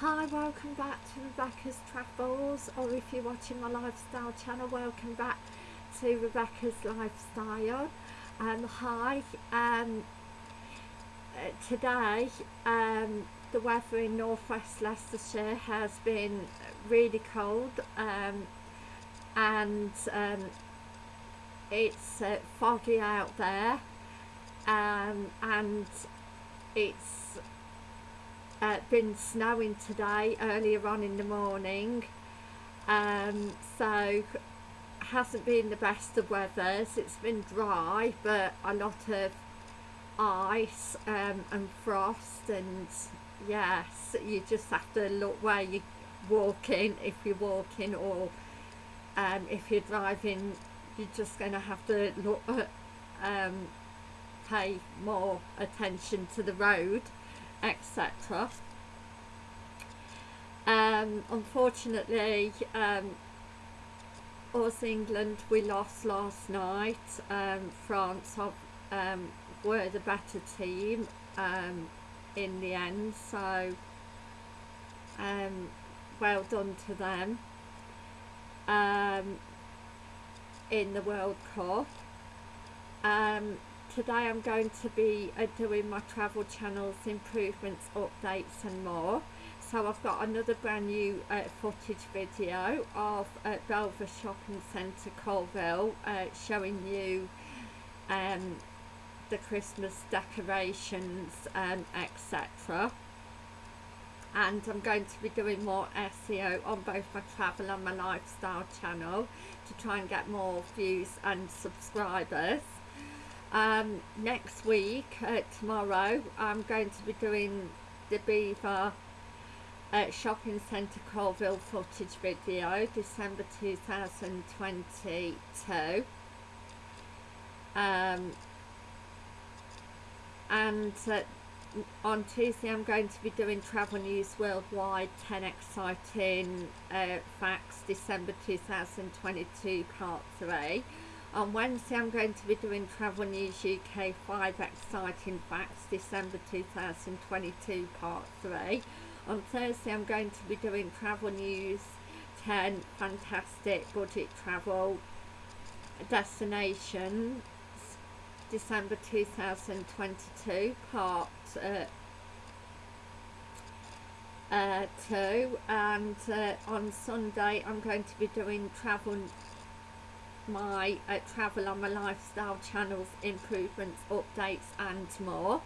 Hi, welcome back to Rebecca's Travels, or if you're watching my lifestyle channel, welcome back to Rebecca's Lifestyle. Um, hi, um, uh, today um, the weather in northwest Leicestershire has been really cold um, and um, it's uh, foggy out there um, and it's uh, been snowing today earlier on in the morning. Um, so hasn't been the best of weathers. It's been dry but a lot of ice um, and frost and yes you just have to look where you're walking if you're walking or um, if you're driving you're just going to have to look at um, pay more attention to the road etc. Um, unfortunately, um, us England, we lost last night. Um, France um, were the better team um, in the end, so um, well done to them um, in the World Cup. Um, today I'm going to be uh, doing my travel channels improvements updates and more. So I've got another brand new uh, footage video of uh, Belvoir Shopping Centre Coalville uh, showing you um, the Christmas decorations um, etc and I'm going to be doing more SEO on both my travel and my lifestyle channel to try and get more views and subscribers um, next week, uh, tomorrow, I'm going to be doing the Belvoir uh, Shopping Centre Coalville footage video, December 2022. Um, and uh, on Tuesday I'm going to be doing Travel News Worldwide 10 Exciting uh, Facts December 2022 Part 3 on Wednesday I'm going to be doing Travel News UK 5 Exciting Facts December 2022 Part 3. On Thursday I'm going to be doing Travel News 10 Fantastic Budget Travel Destinations December 2022 Part uh, uh, 2 and uh, on Sunday I'm going to be doing Travel my uh, travel on my lifestyle channels improvements updates and more.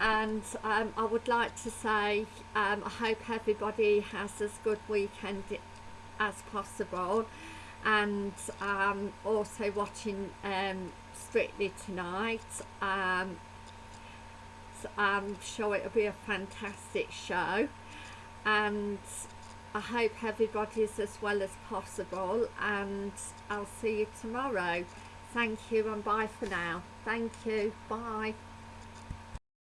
And um, I would like to say um, I hope everybody has as good weekend as possible. And um, also watching um, Strictly tonight. Um, so I'm sure it'll be a fantastic show. And hope everybody's as well as possible and I'll see you tomorrow. Thank you and bye for now. Thank you. Bye.